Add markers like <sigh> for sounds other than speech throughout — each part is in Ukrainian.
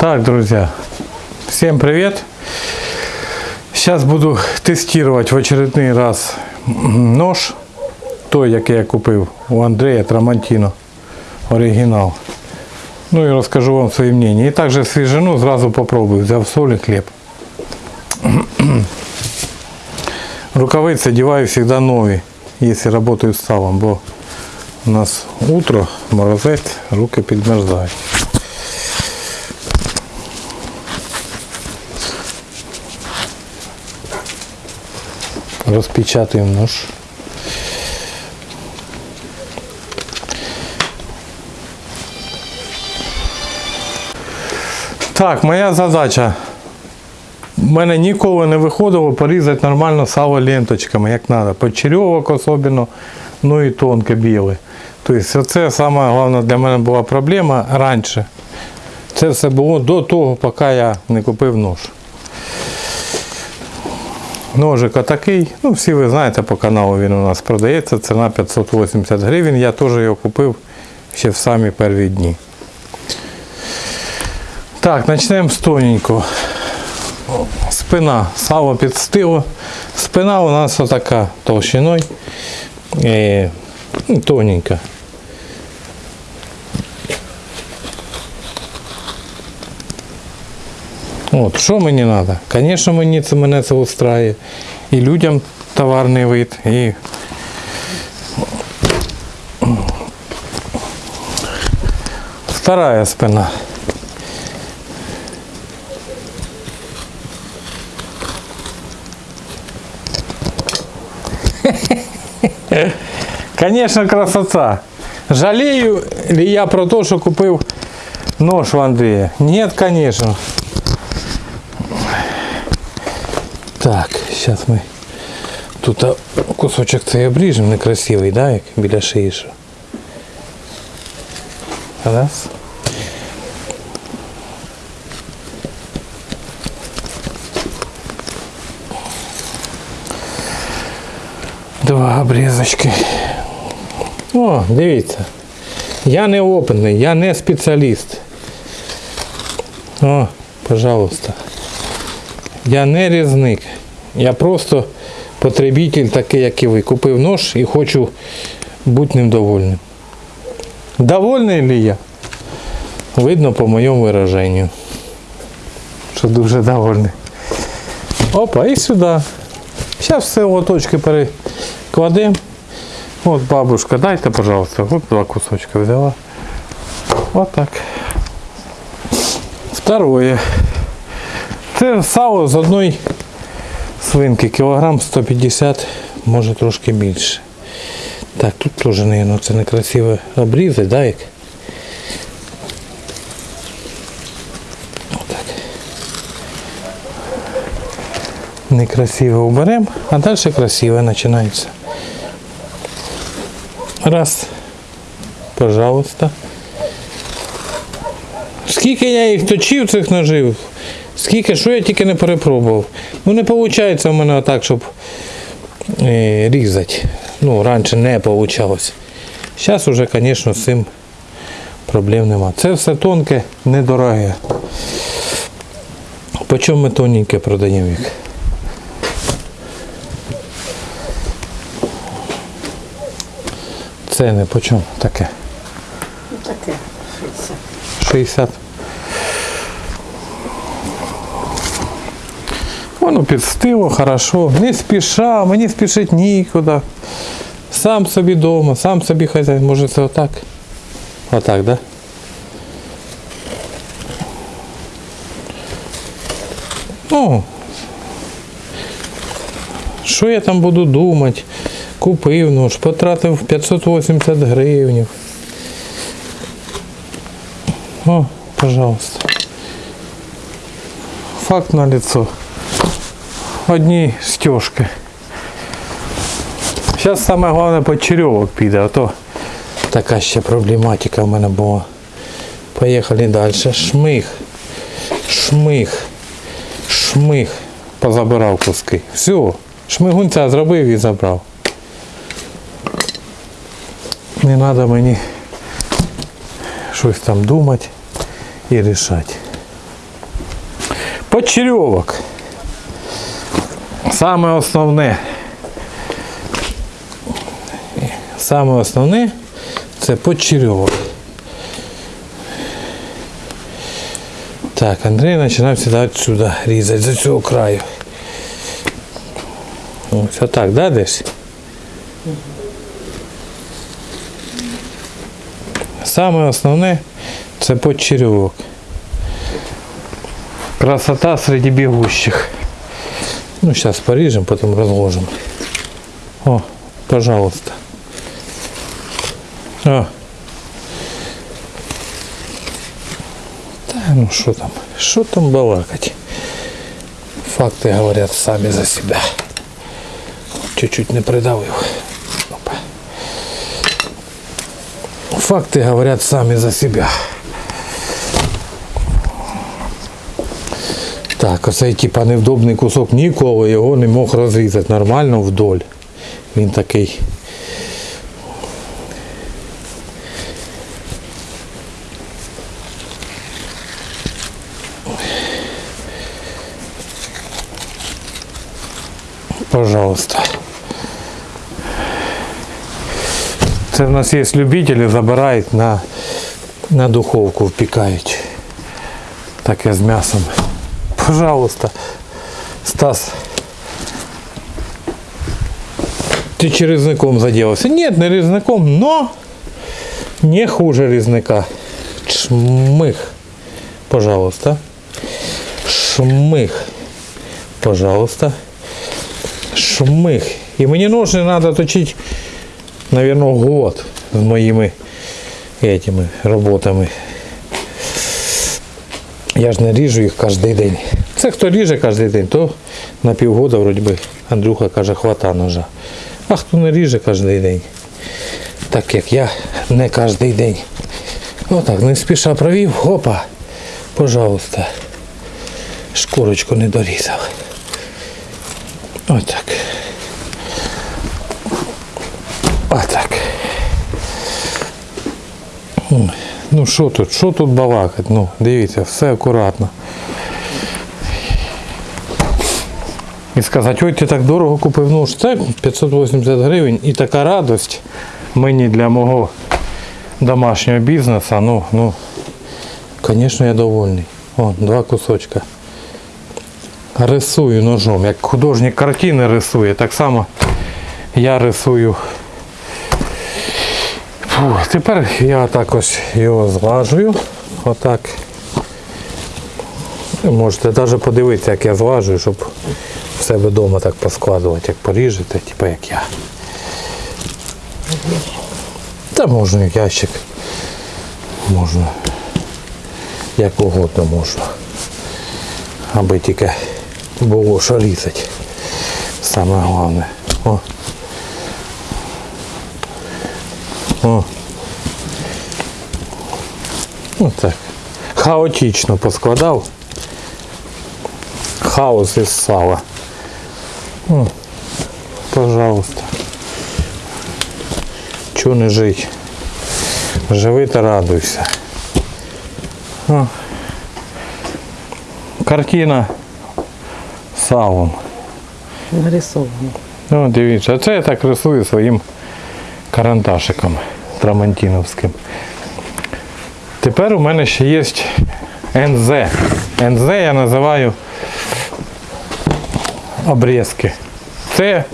Так, друзья, всем привет! Сейчас буду тестировать в очередний раз нож, той, який я купив у Андрея Трамантіно, оригінал. Ну і розкажу вам свої мнення. І також свіжину зразу попробую. Взяв соль і хліб. Рукавиці одеваю всегда нові, якщо працюю з салом, бо у нас утро, морозець, руки підмерзають. Розпечатуємо нож. Так, моя задача. У мене ніколи не виходило порізати нормально сало ленточками, як треба. Почерьовок особливо, ну і тонке біле. Тобто це саме головне для мене була проблема раніше. Це все було до того, поки я не купив нож. Ножик отакий. Ну, всі ви знаєте, по каналу він у нас продається. Ціна 580 гривень. Я теж його купив ще в самі перші дні. Так, почнемо з тоненького. Спина, сало підстило. Спина у нас отака толщиною. Е, ну, тоненька. От, що мені треба? Звісно, мені це мене це устраює. І людям товарний вид, і вторая спина. <laughs> Конечно, красота. Жалею ли я про то, что купил нож у Андрея? Нет, конечно. Так, сейчас мы тут а, кусочок цей обріжемо некрасивий, да, як біля шиї. що. Раз. Два обрізочки. О, дивіться. Я не опитний, я не спеціаліст. О, пожалуйста. Я не різник. Я просто потребитель такий, як і ви. Купив нож і хочу бути ним довольним. Довольний ли я? Видно по моєму вираженню. Що дуже довольний. Опа, і сюди. Зараз все лоточки перекладемо. От бабушка, дайте, пожалуйста. Вот два кусочка взяла. Вот. Второе. Це сало з одної свинки, кілограм 150, може трошки більше. Так, тут теж, мабуть, це некрасиво обрізати, да, як? Отак. Некрасиво уберемо, а далі красиво починається. Раз. Пожалуйста. Скільки я їх точив цих ножів, скільки, що я тільки не перепробував. Ну не виходить у мене так, щоб е, різати. Ну, раніше не вийшло. Зараз вже, звісно, з цим проблем нема. Це все тонке, недороге. По чому ми тоненьке продаємо їх? Це не по чому таке. Ну таке, 60. 60. Воно підстило, хорошо. Не спіша, мені спішить нікуди. Сам собі вдома, сам собі хазяїн. Може це отак? Отак, да? Ну, що я там буду думати? Купив нож, потратив 580 гривень. О, пожалуйста. Факт на лицо. Одні стежки. Зараз саме головне почерьовок піде, а то така ще проблематика в мене була. Поїхали далі. Шмих. Шмих. Шмих. Позабирав куски. Все. Шмигунця зробив і забрав. Не треба мені щось там думати і рішати. Почерьовок. Саме основне. Саме основне це почерьовок. Так, Андрій починав сюди сюди різати, з цього краю. Ось отак, да, десь? Саме основне це почерьовок. Красота среди бегущих. Ну, сейчас порежем, потом разложим. О, пожалуйста. О. Да, ну что там? Что там балакать? Факты говорят сами за себя. Чуть-чуть не придавил. Опа. Факты говорят сами за себя. Так, оцей типа невдобний кусок ніколи його не мог розрізати нормально вдоль. Він такий. Пожалуйста. Це в нас є любителі, забирають на, на духовку, впікають. Таке з м'ясом. Пожалуйста, Стас. Ты че резником заделался? Нет, не резником, но не хуже резника. Шмых. Пожалуйста. Шмых. Пожалуйста. Шмых. И мне ножны надо точить, наверное, год с моими этими работами. Я ж не ріжу їх кожен день. Це хто ріже кожен день, то на півгода вроді би Андрюха каже, хвата ножа. А хто не ріже кожен день, так як я не кожен день. Отак, не спіша провів, хопа, пожалуйста. Шкурочку не дорізав. Отак. Отак. Ну що тут? Що тут балакать? Ну, дивіться, все акуратно. І сказати, ой, ти так дорого купив нож. Це 580 гривень і така радость мені для мого домашнього бізнесу. Ну, ну, звісно, я довольний. О, два кусочка. Рисую ножом, як художник картини рисує, так само я рисую Фу, тепер я так ось його зглажую. Отак. Можете навіть подивитися, як я зглажую, щоб в себе вдома так поскладувати, як поріжете, типу як я. Та можна і ящик. Можна. Як угодно можна. Аби тільки було що різати. Саме головне. О. О. Ну так. Хаотично поскладав. Хаос із сала. О, пожалуйста. Чого не жить? Живи та радуйся. О. Картина салом. Нарисовано. Ну, дивіться, це я так рисую своїм карандашиком трамантіновським. Тепер у мене ще є НЗ. НЗ я називаю обрізки. Це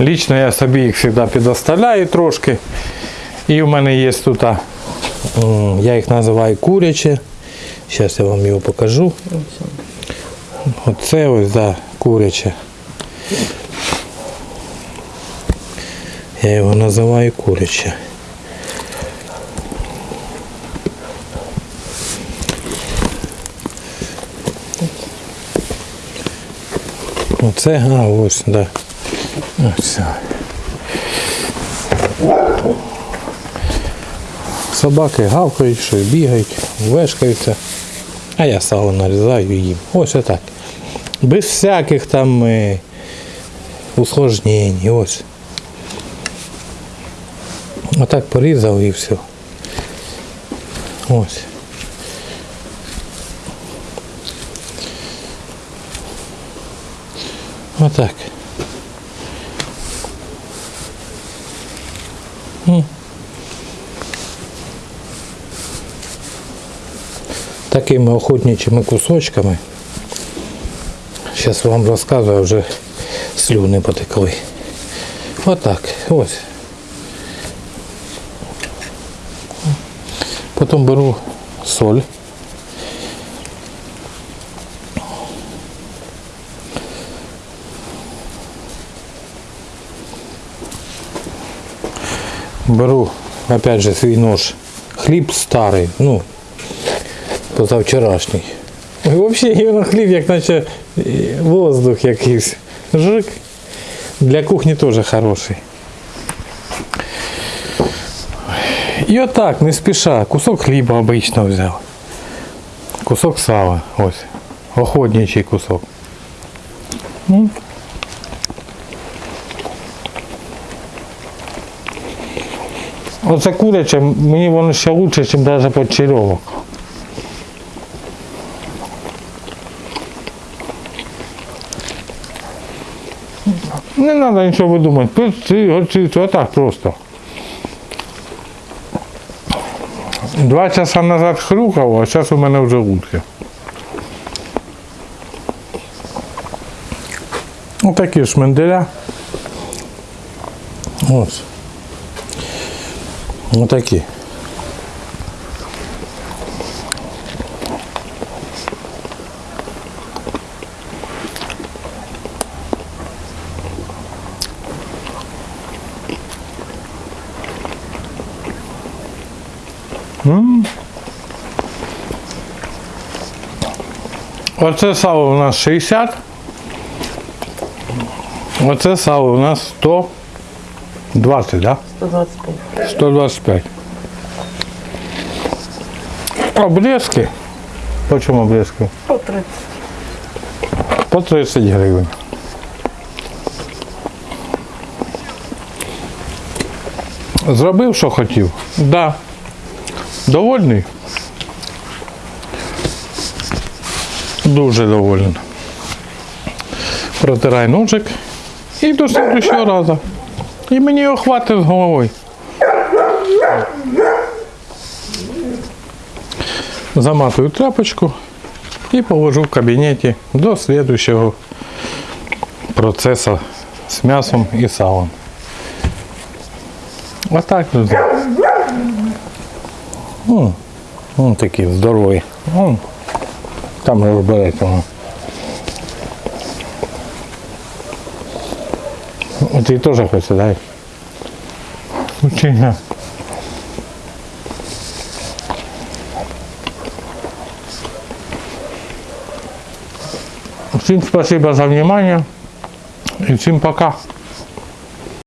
лічно я собі їх завжди підоставляю трошки. І в мене є тут, я їх називаю куряче. Зараз я вам його покажу. Оце ось, да, куряче. Я його називаю куряче. Оце, а ось, да. Ось. Собаки гавкають, що бігають, вешкаються. А я сало нарізаю і їм. Ось отак. Без всяких там е, усложнень. Ось. Отак порізав і все. Ось. Отак. Такими охотничими кусочками. Зараз вам розказую, вже слюни потекли. Отак, ось. Потім беру соль. Беру, опять же, свій нож. Хліб старий, ну, позавчорашній. Взагалі його хліб, як наче воздух якийсь. Жик. Для кухні теж хороший. І отак, не спіша, кусок хліба обично взяв. Кусок сала, ось. Охотничий кусок. Оце куряче, мені воно ще лучше, ніж навіть почерьовок. Не треба нічого видумати. Пиці, горчицю, отак просто. Два часа назад хрюкав, а зараз у мене вже утки. Отакі шменделя. Ось. Отакі. Оце сало у нас 60. Оце сало у нас 120, да? 125. 125. Обрезки. По чому обрезки? По 30. По 30 гривень. Зробив, що хотів? Да. Довольний? Дуже довольний. Протирай ножик і до следующого разу. І мені його хватить з головою. Заматую тряпочку і положу в кабінеті до следующего процесу з м'ясом і салом. Отак, друзі. М, М, такі здорові. М, Там розбереться воно. О, Ти теж хочеш, дай. Чи ні? Всем спасибо за внимание и всем пока.